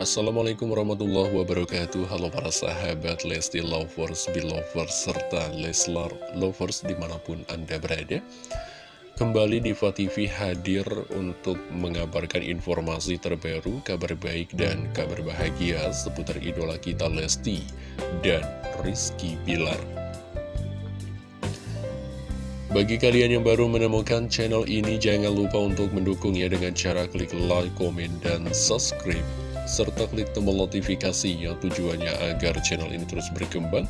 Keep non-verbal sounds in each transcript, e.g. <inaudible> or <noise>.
Assalamualaikum warahmatullahi wabarakatuh. Halo para sahabat Lesti Lovers, Belovers, serta Leslar Lovers di mana pun Anda berada. Kembali Diva TV hadir untuk mengabarkan informasi terbaru, kabar baik dan kabar bahagia seputar idola kita Lesti dan Rizky Bilar. Bagi kalian yang baru menemukan channel ini, jangan lupa untuk mendukungnya dengan cara klik like, komen, dan subscribe. Serta klik tombol notifikasinya tujuannya agar channel ini terus berkembang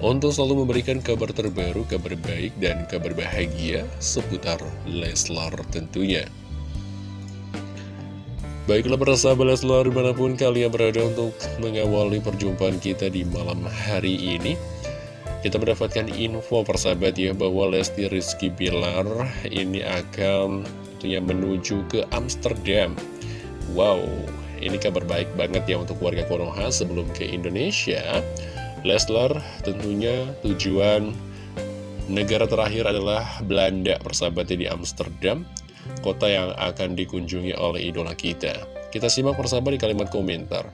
untuk selalu memberikan kabar terbaru, kabar baik, dan kabar bahagia seputar Leslar tentunya. Baiklah para sahabat Leslar di mana pun kalian berada untuk mengawali perjumpaan kita di malam hari ini. Kita mendapatkan info persahabat ya bahwa Lesti Rizky Bilar ini akan menuju ke Amsterdam. Wow, ini kabar baik banget ya untuk warga Konoha sebelum ke Indonesia. Leslar tentunya tujuan negara terakhir adalah Belanda persahabatnya di Amsterdam, kota yang akan dikunjungi oleh idola kita. Kita simak persahabat di kalimat komentar.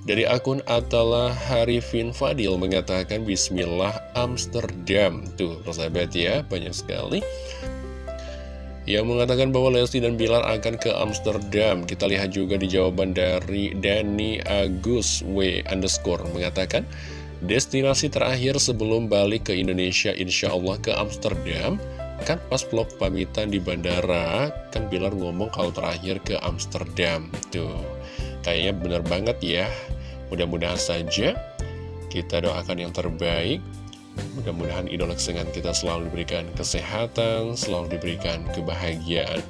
Dari akun Atala Harifin Fadil mengatakan Bismillah Amsterdam Tuh persahabat ya banyak sekali Yang mengatakan bahwa Lesti dan Bilar akan ke Amsterdam. Kita lihat juga di jawaban dari Danny Agus W underscore. Mengatakan Destinasi terakhir sebelum balik ke Indonesia insya Allah ke Amsterdam. Kan pas vlog pamitan di bandara Kan Bilar ngomong kalau terakhir ke Amsterdam. Tuh Kayaknya bener banget ya. Mudah-mudahan saja. Kita doakan yang terbaik Mudah-mudahan idola kesenangan kita selalu diberikan kesehatan Selalu diberikan kebahagiaan.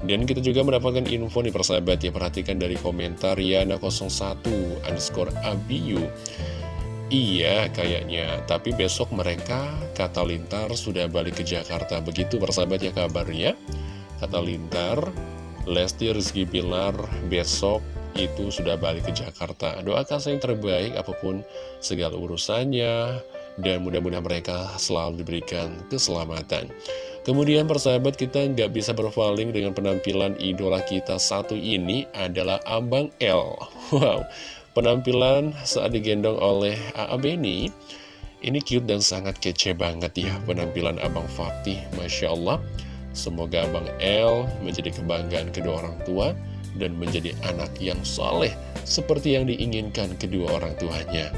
Dan kita juga mendapatkan info nih persahabat ya Perhatikan dari komentar Yana01 underscore Abiyu. Iya kayaknya. Tapi besok mereka kata Lintar sudah balik ke Jakarta. Begitu persahabat ya kabarnya. Kata Lintar Lesti Rizky Pilar besok itu sudah balik ke Jakarta. Doakan saya yang terbaik apa pun segala urusannya, dan mudah-mudahan mereka selalu diberikan keselamatan. Kemudian persahabat kita nggak bisa berpaling dengan penampilan idola kita satu ini adalah Abang L. Wow, penampilan saat digendong oleh A.A. Beni, ini cute dan sangat kece banget ya penampilan Abang Fatih, Masya Allah. Semoga Abang L menjadi kebanggaan kedua orang tua dan menjadi anak yang soleh seperti yang diinginkan kedua orang tuanya.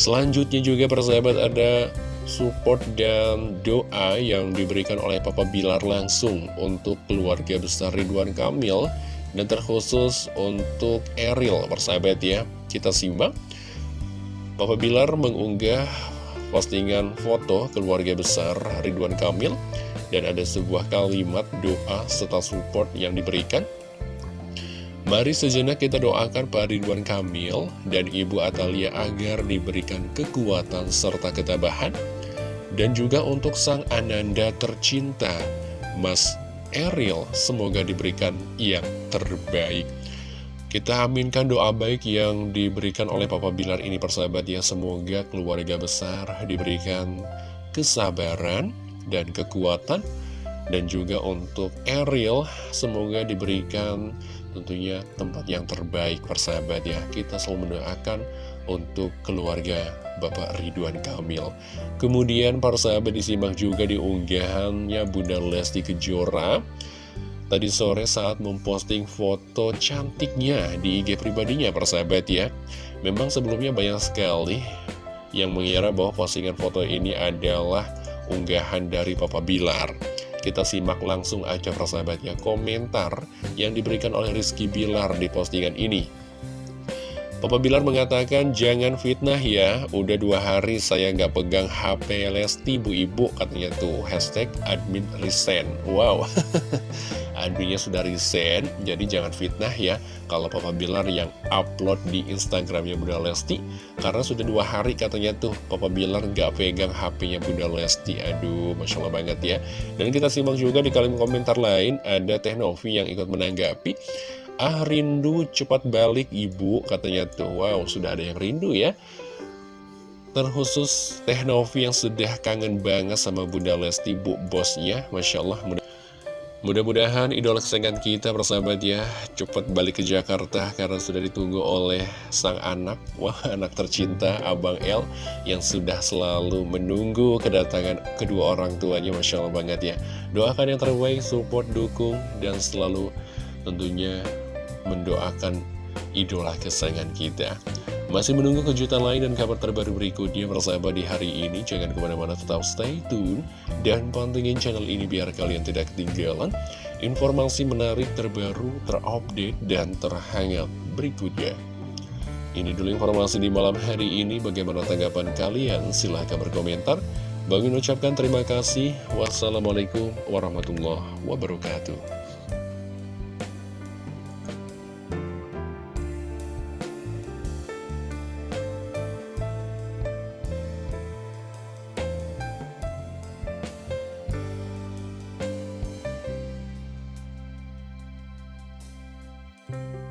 Selanjutnya juga persahabat ada support dan doa yang diberikan oleh Papa Bilar langsung untuk keluarga besar Ridwan Kamil dan terkhusus untuk Eril persahabat ya. Kita simak. Papa Bilar mengunggah postingan foto keluarga besar Ridwan Kamil dan ada sebuah kalimat doa serta support yang diberikan Mari sejenak kita doakan Pak Ridwan Kamil dan Ibu Atalia agar diberikan kekuatan serta ketabahan. Dan juga untuk Sang Ananda tercinta Mas Eril semoga diberikan yang terbaik. Kita aminkan doa baik yang diberikan oleh Papa Bilar ini persahabat ya. Semoga keluarga besar diberikan kesabaran dan kekuatan. Dan juga untuk Eril semoga diberikan tentunya tempat yang terbaik persahabat ya kita selalu mendoakan untuk keluarga Bapak Ridwan Kamil. Kemudian para sahabat disimak juga di unggahannya Bunda Lesti Kejora. Tadi sore saat memposting foto cantiknya di IG pribadinya persahabat ya. Memang sebelumnya banyak sekali yang mengira bahwa postingan foto ini adalah unggahan dari Papa Bilar kita simak langsung aja persahabatnya komentar yang diberikan oleh Rizky Bilar di postingan ini. Papa Bilar mengatakan, jangan fitnah ya, udah dua hari saya nggak pegang HP Lesti bu ibu, katanya tuh, hashtag admin resign. Wow, <laughs> adminnya sudah resign, jadi jangan fitnah ya, kalau Papa Bilar yang upload di Instagramnya Bunda Lesti, karena sudah dua hari katanya tuh, Papa Bilar nggak pegang HP-nya Bunda Lesti, aduh, Masya Allah banget ya. Dan kita simak juga di kalimat komentar lain, ada Teh Novi yang ikut menanggapi, Ah rindu cepat balik ibu katanya tuh. Wow sudah ada yang rindu ya. Terkhusus Teh Novi yang sudah kangen banget sama Bunda Lesti bu bosnya. Masya Allah Mudah-mudahan idola kesayangan kita persahabat ya cepat balik ke Jakarta karena sudah ditunggu oleh sang anak. Wah anak tercinta Abang El yang sudah selalu menunggu kedatangan kedua orang tuanya Masya Allah banget ya. Doakan yang terbaik, support, dukung dan selalu tentunya mendoakan idola kesayangan kita masih menunggu kejutan lain dan kabar terbaru berikutnya bersama di hari ini. Jangan ke mana-mana tetap stay tune dan pantengin channel ini biar kalian tidak ketinggalan informasi menarik terbaru, terupdate, dan terhangat berikutnya. Ini dulu informasi di malam hari ini. Bagaimana tanggapan kalian? Silahkan berkomentar. Bagi ucapkan terima kasih. Wassalamualaikum warahmatullahi wabarakatuh. you